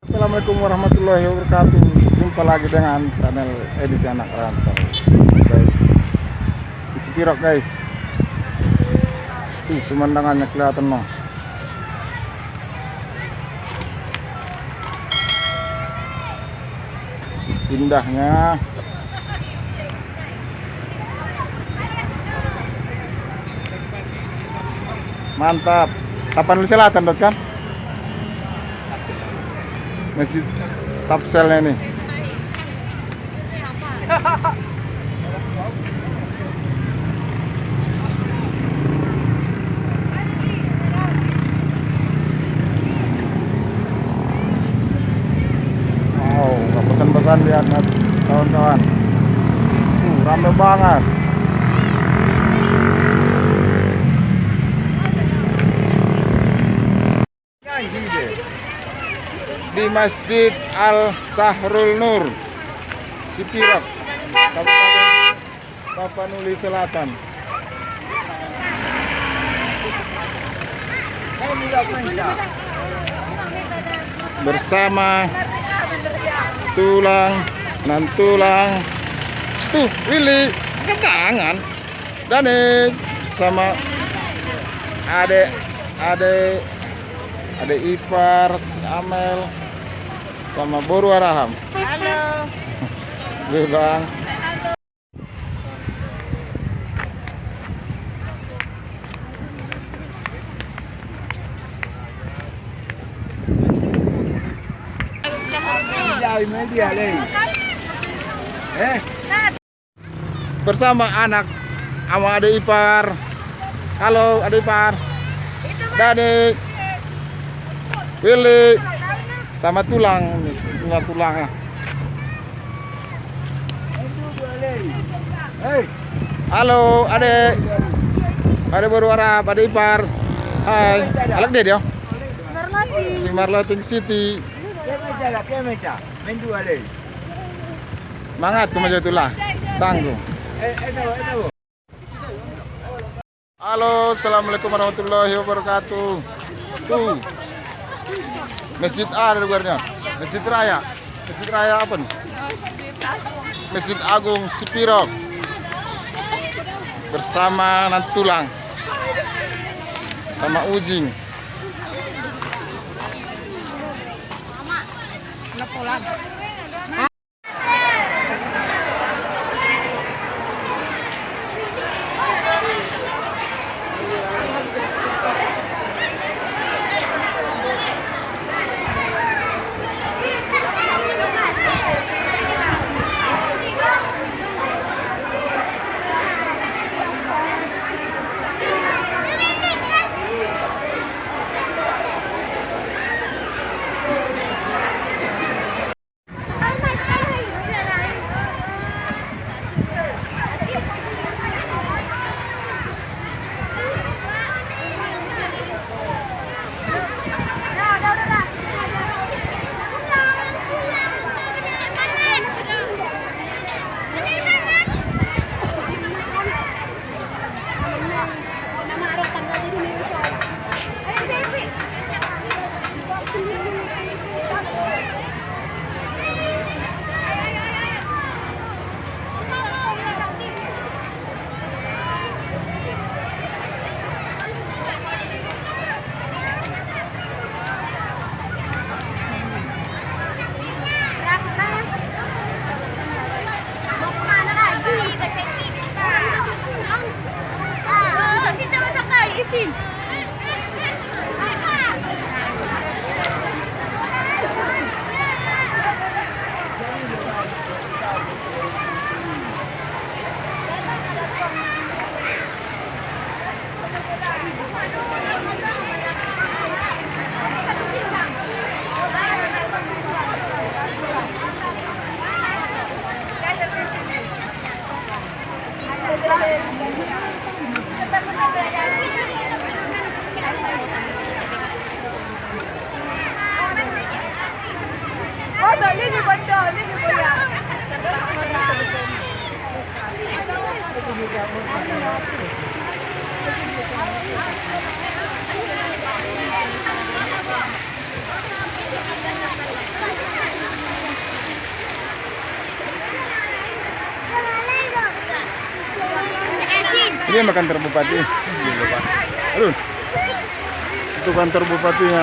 Assalamualaikum warahmatullahi wabarakatuh. Jumpa lagi dengan channel edisi anak rantau. Guys Di Sepirok guys. Tuh pemandangannya kelihatan no Indahnya. Mantap. Tapanuli Selatan dot kan? Masjid Tapselnya nih. Wow, nggak pesan-pesan lihat kawan-kawan. Tuh, rame banget. Masjid Al Sahrul Nur Sipirok Kabupaten Tapanuli Selatan. Bersama tulang dan tulang tuh Willy ke tangan Dani sama adek adek ada ipar Amel sama Boru Araham. Halo. Tuh, bang. Eh, bersama anak sama adik ipar. Halo adik ipar. Dani. Willy sama tulang punya tulangnya Hei, halo adek adek baru Arab adek ipar. Hai. Alak dia dia. Marlati. si Marloting City. Mangat kemajuan tulang tanggung. Halo, assalamualaikum warahmatullahi wabarakatuh. Tuh, Masjid A ada luarnya. Masjid Raya. Masjid Raya apa nih? Masjid Agung Sipirok. Bersama Nantulang. Sama Ujing. Mama, pulang. Ini sama kantor bupati. Aduh. Itu kantor bupatinya.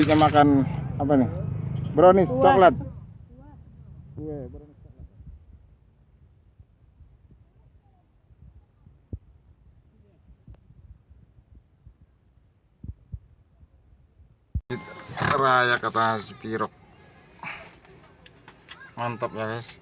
Masjidnya makan apa nih? Brownies coklat. Kue brownies coklat. Raya kata si Pirok. Mantap ya guys.